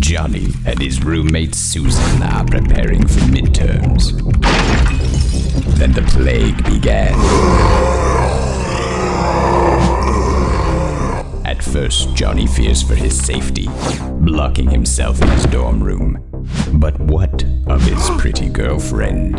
Johnny and his roommate Susan are preparing for midterms. Then the plague began. At first, Johnny fears for his safety, blocking himself in his dorm room. But what of his pretty girlfriend?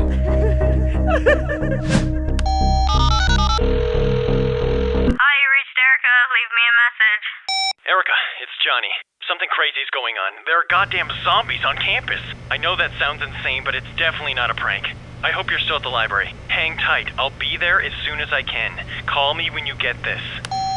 Crazy's going on. There are goddamn zombies on campus. I know that sounds insane, but it's definitely not a prank. I hope you're still at the library. Hang tight. I'll be there as soon as I can. Call me when you get this.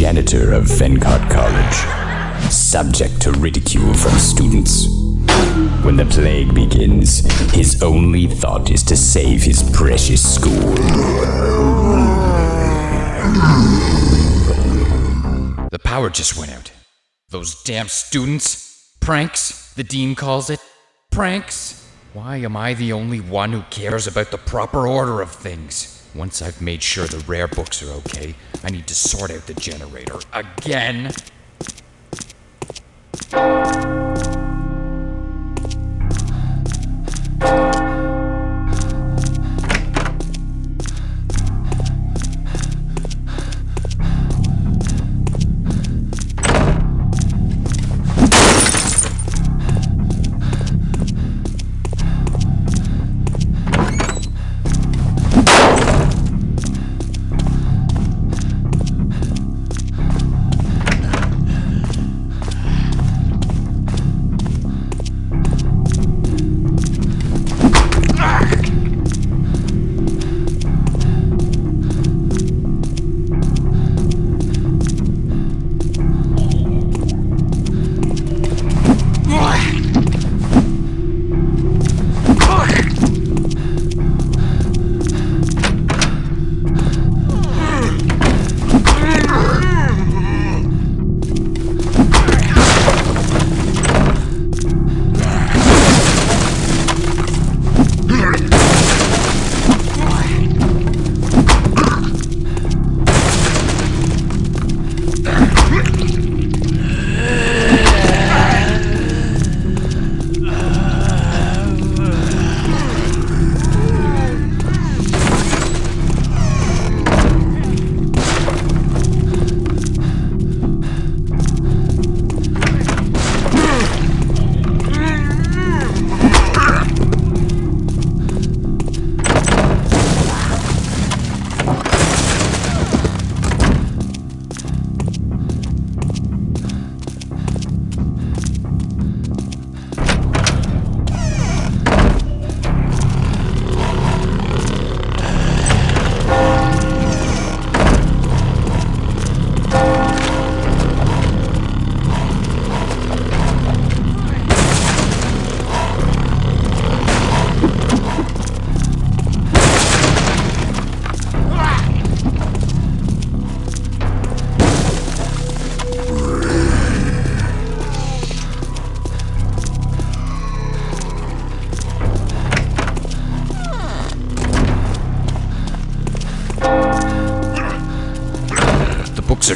Janitor of Fencott College, subject to ridicule from students. When the plague begins, his only thought is to save his precious school. The power just went out. Those damn students. Pranks, the dean calls it. Pranks. Why am I the only one who cares about the proper order of things? Once I've made sure the rare books are okay, I need to sort out the generator again.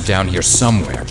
Down here somewhere.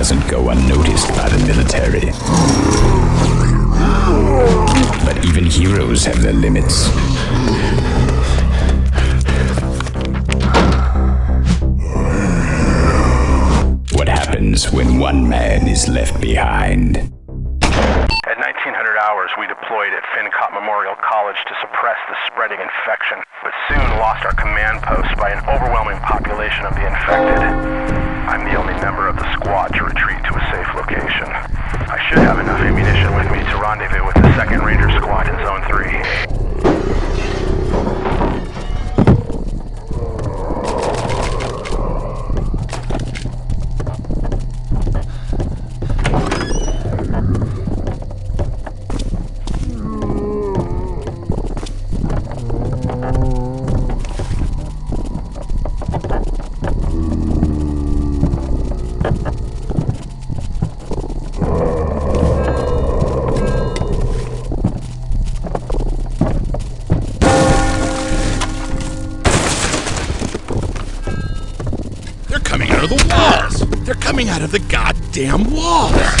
Doesn't go unnoticed by the military. But even heroes have their limits. What happens when one man is left behind? At 1900 hours we deployed at Fincott Memorial College to suppress the spreading infection, but soon lost our command post by an overwhelming population of the infected. I'm the only member of the squad to retreat to a safe location. I should have enough ammunition with me to rendezvous with the 2nd Ranger Squad in Zone 3. Goddamn walls!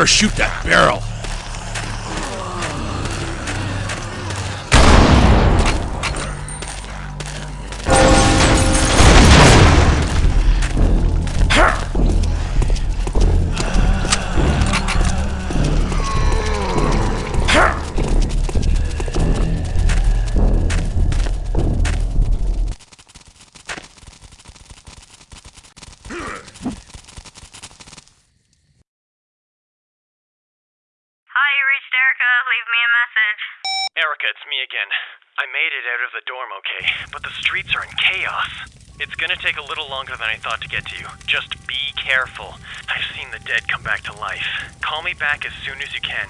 Better shoot that barrel. Made it out of the dorm okay, but the streets are in chaos. It's gonna take a little longer than I thought to get to you. Just be careful. I've seen the dead come back to life. Call me back as soon as you can.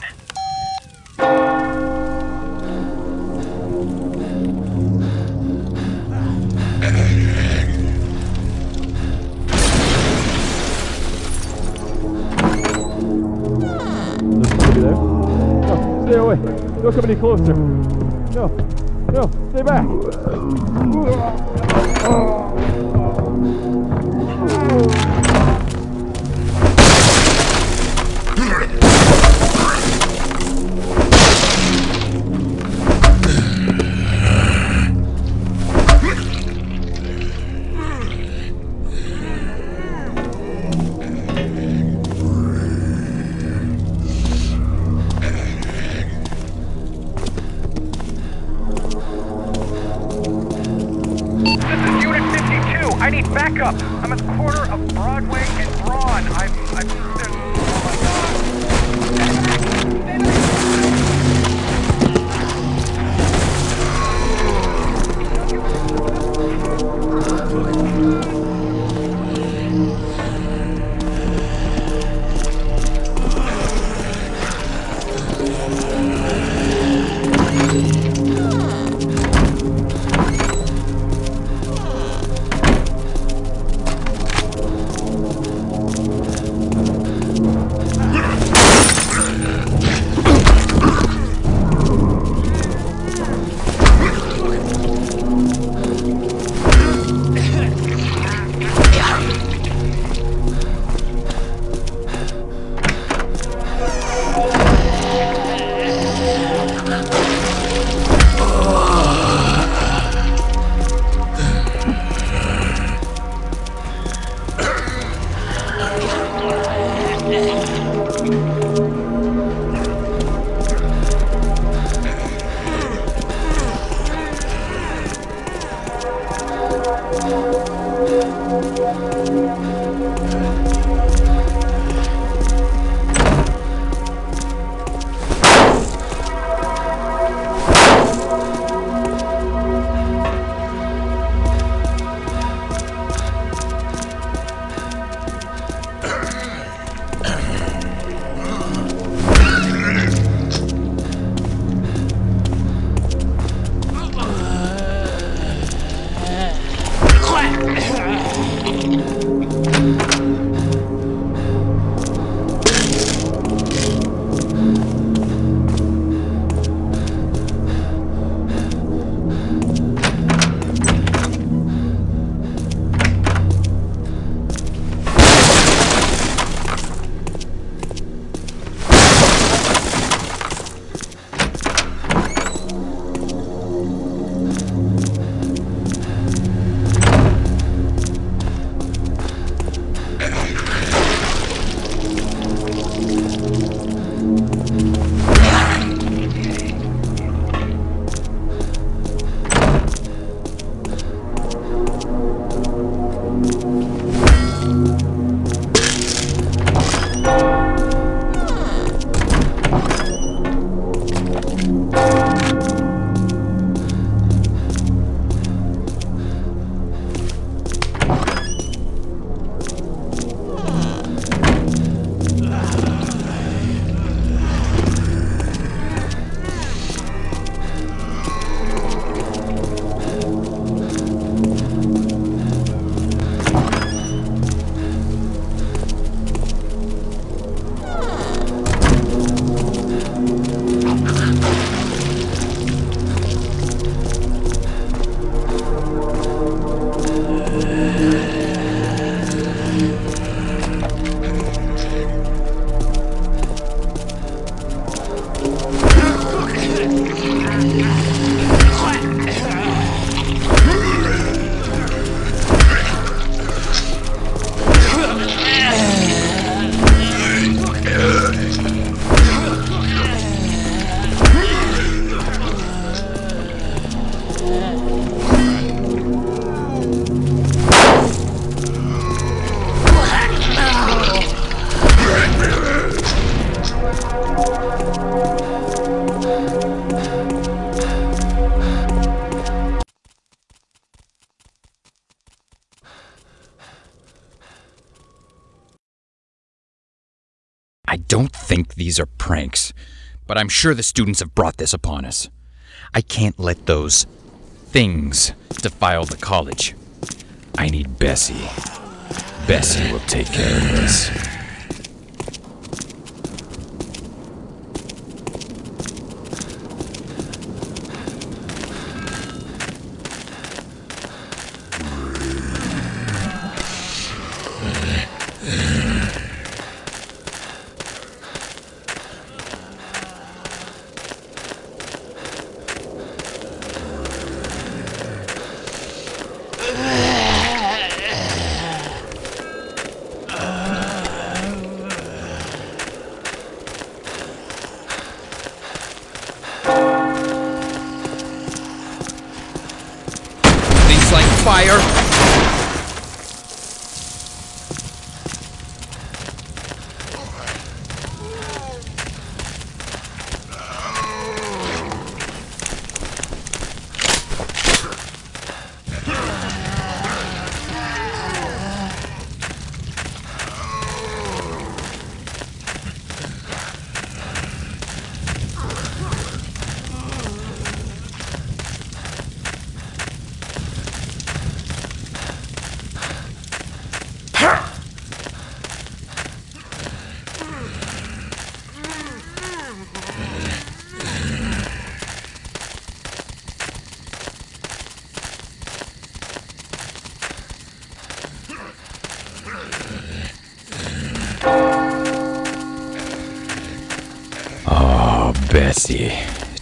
Stay away. Don't come any closer. No, no, stay back. But I'm sure the students have brought this upon us. I can't let those things defile the college. I need Bessie. Bessie will take care of this.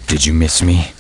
Did you miss me?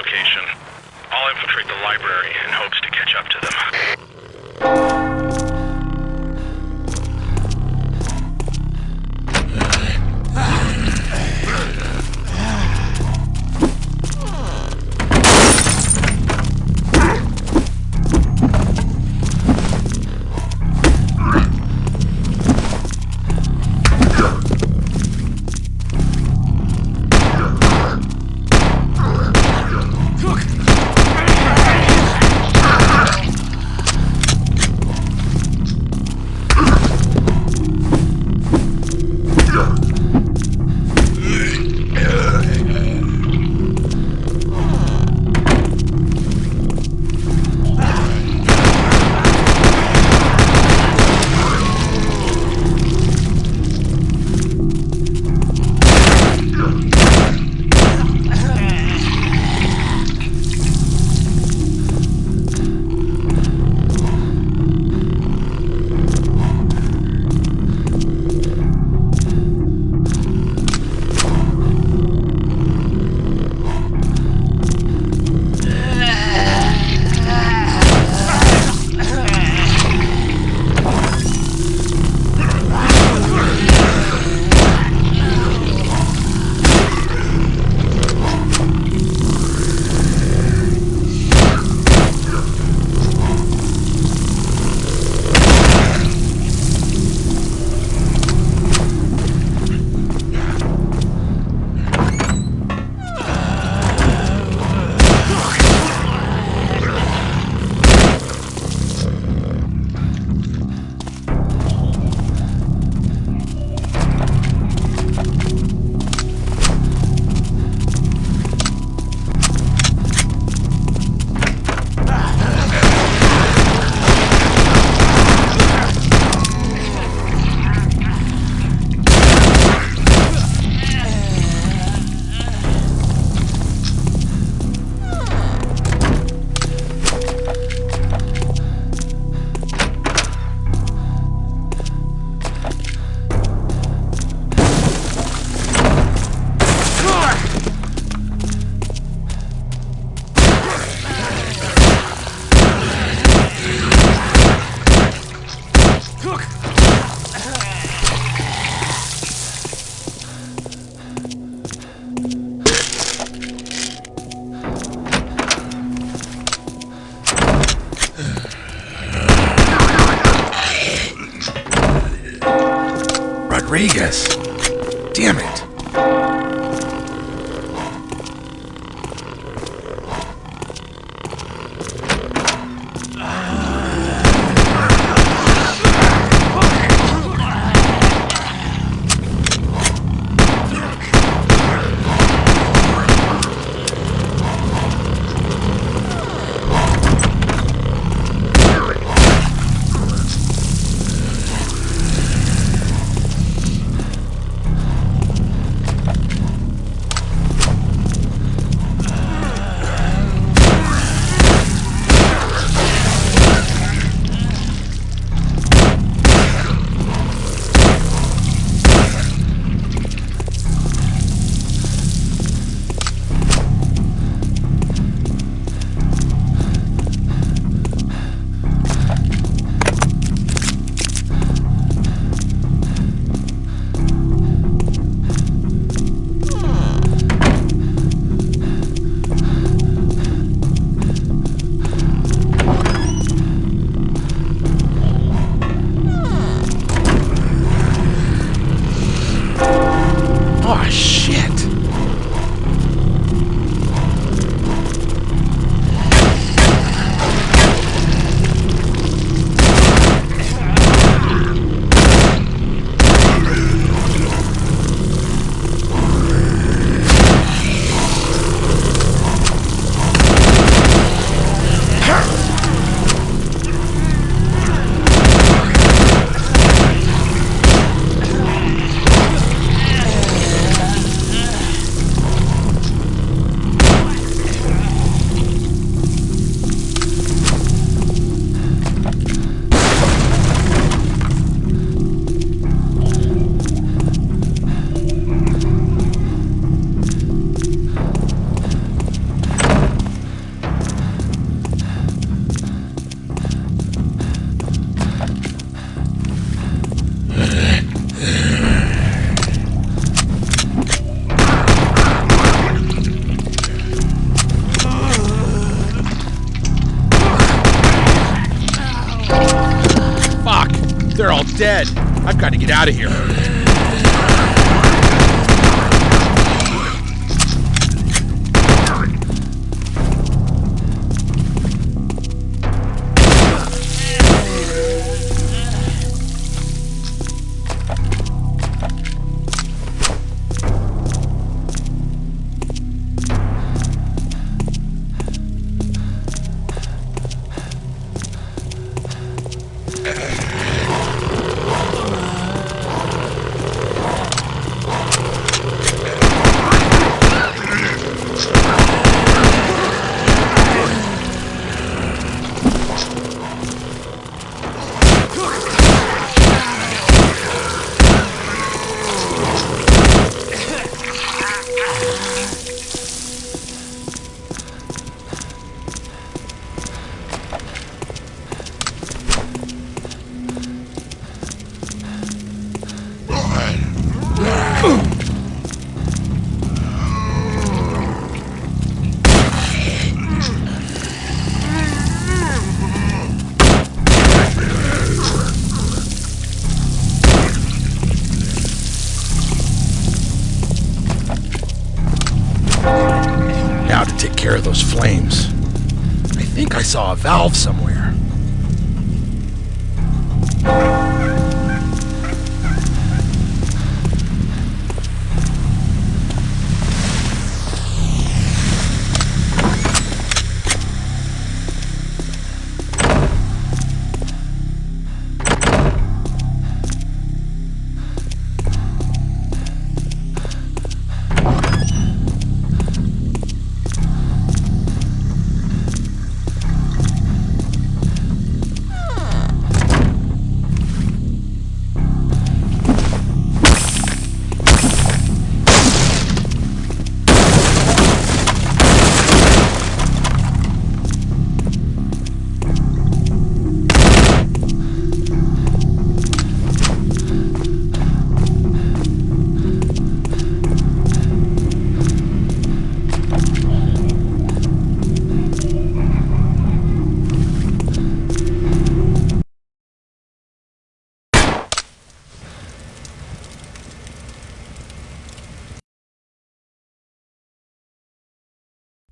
Location. I'll infiltrate the library in hopes to catch up to them. Rodriguez.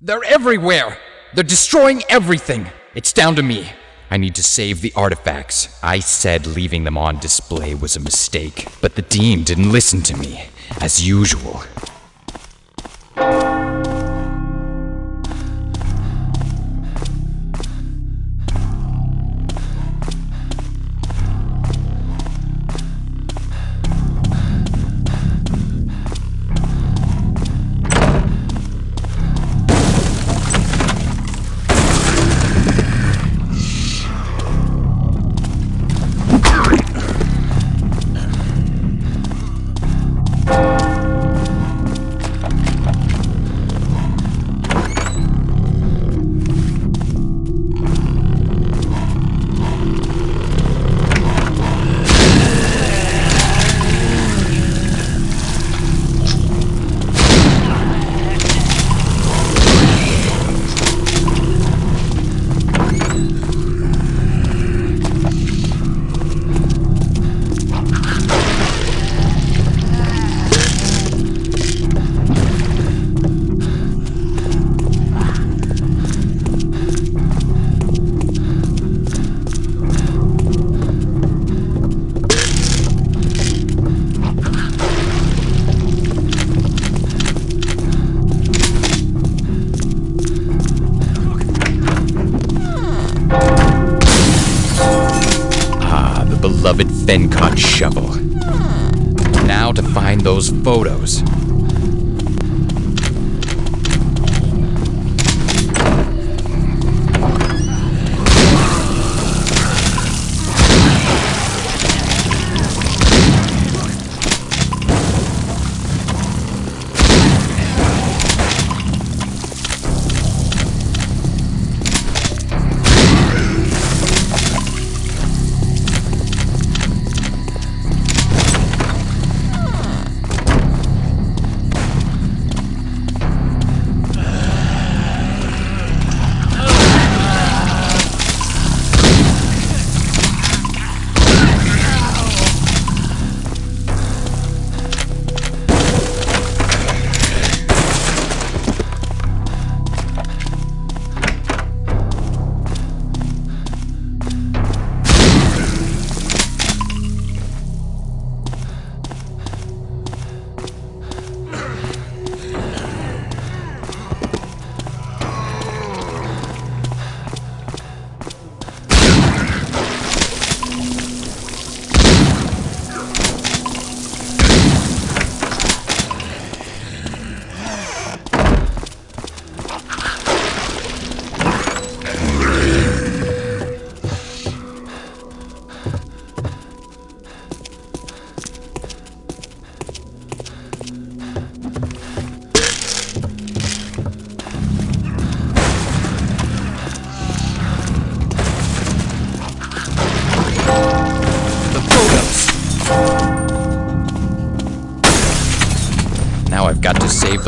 They're everywhere! They're destroying everything! It's down to me. I need to save the artifacts. I said leaving them on display was a mistake, but the Dean didn't listen to me, as usual.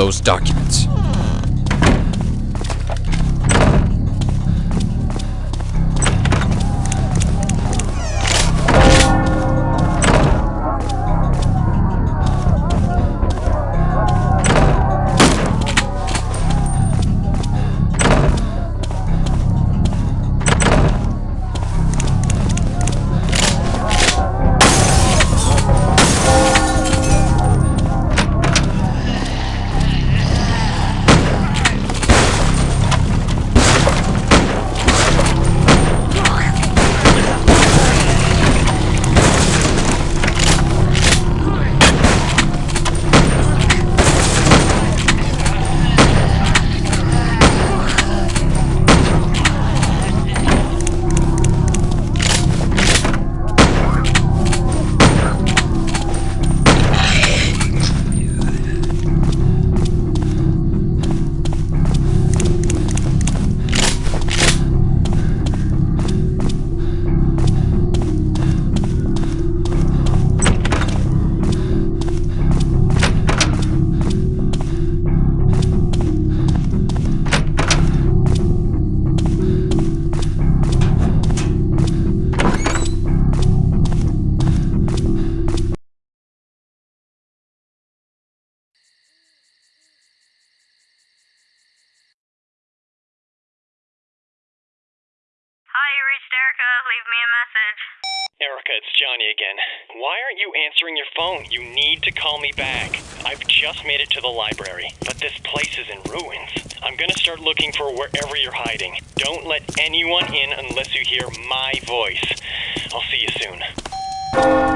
Those documents. Erica, it's Johnny again. Why aren't you answering your phone? You need to call me back. I've just made it to the library, but this place is in ruins. I'm gonna start looking for wherever you're hiding. Don't let anyone in unless you hear my voice. I'll see you soon.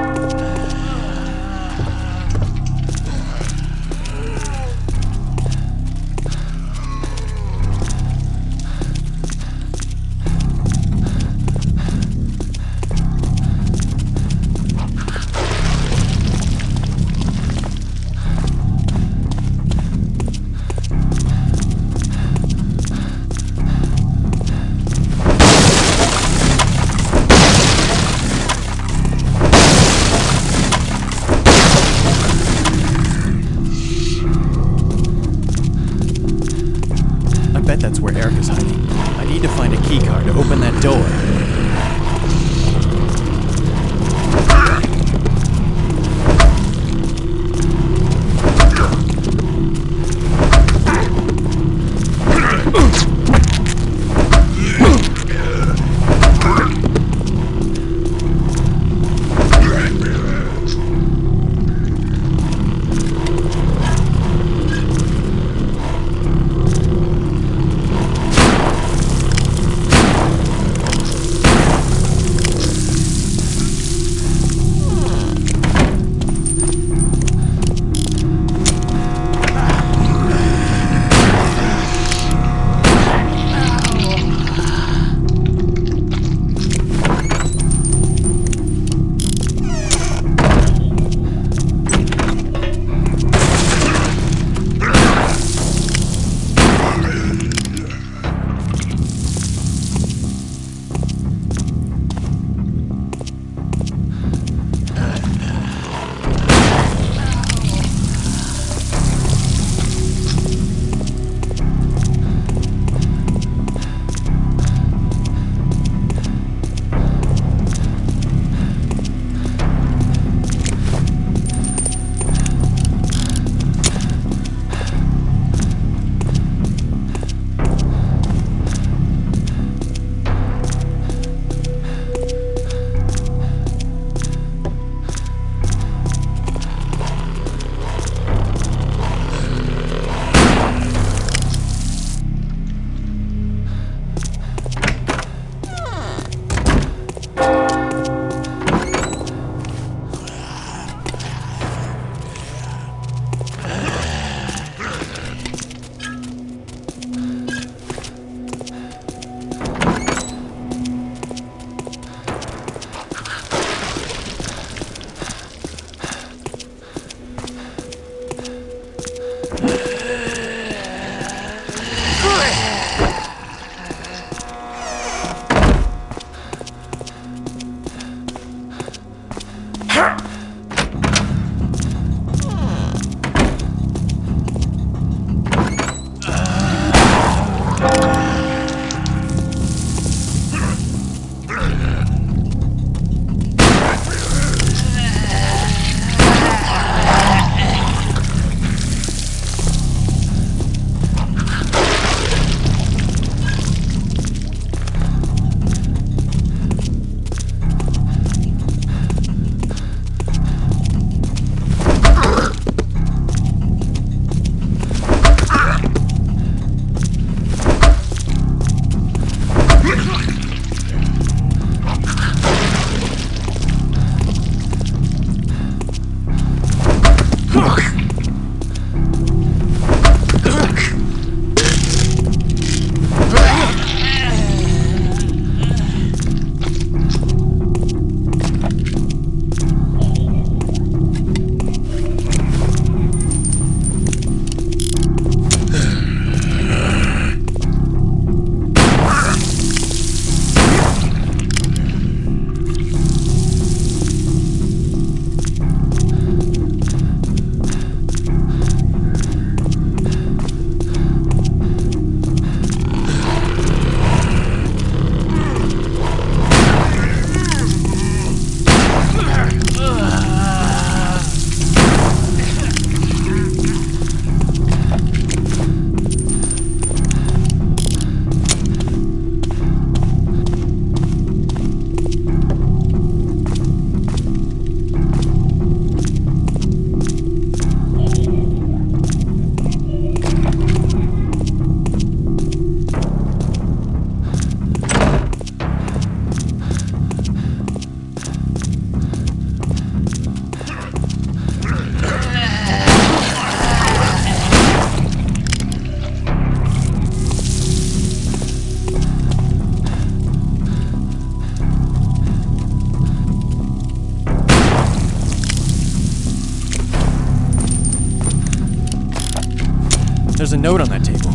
A note on that table.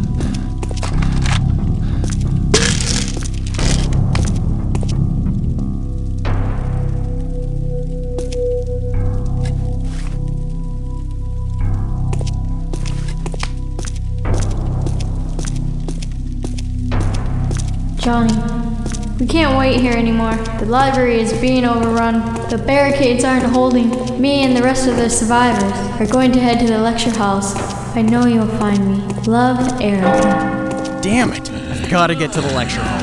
Johnny, we can't wait here anymore. The library is being overrun. The barricades aren't holding. Me and the rest of the survivors are going to head to the lecture halls. I know you'll find me. Love, Erica. Damn it! I've gotta get to the lecture halls.